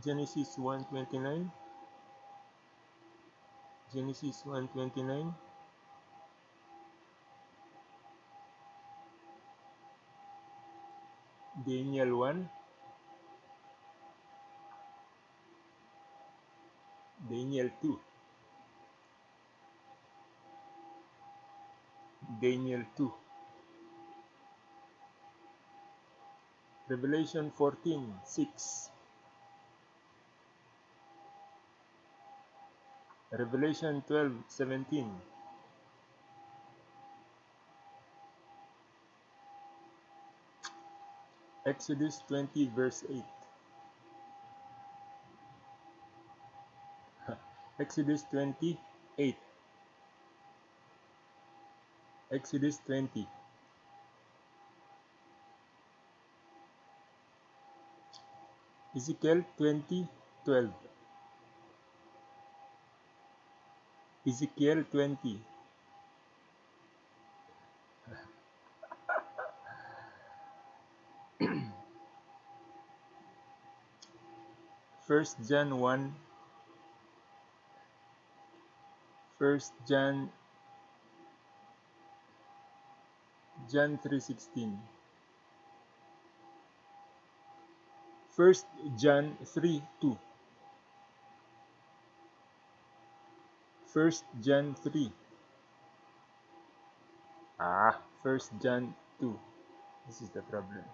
Genesis 1:29 Genesis 1:29 Daniel 1 Daniel 2 Daniel 2 Revelation 14 6 Revelation 12 17 Exodus 20 verse 8 Exodus 20 8 Exodus 20 Ezekiel 20 12 Ezekiel 20 First John 1 First John. John 3:16 First John 3 2 First John 3 Ah, First John 2 This is the problem